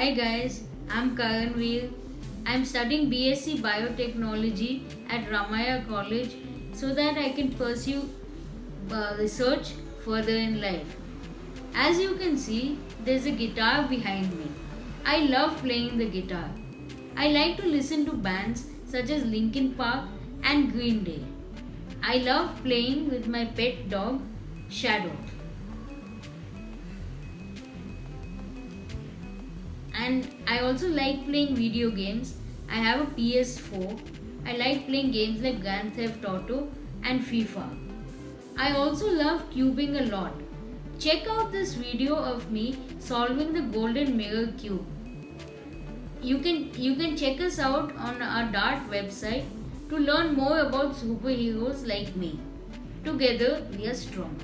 Karanveer. I'm Karanveer. I'm studying BSc Biotechnology at Ramaiah College so that I can pursue uh, research further in life. As you can see, there's a guitar behind me. I love playing the guitar. I like to listen to bands such as Linkin Park and Green Day. I love playing with my pet dog, Shadow. And I also like playing video games. I have a PS4. I like playing games like Grand Theft Auto and FIFA. I also love cubing a lot. Check out this video of me solving the golden mirror cube. You can you can check us out on our Dart website to learn more about superheroes like me. Together we are strong.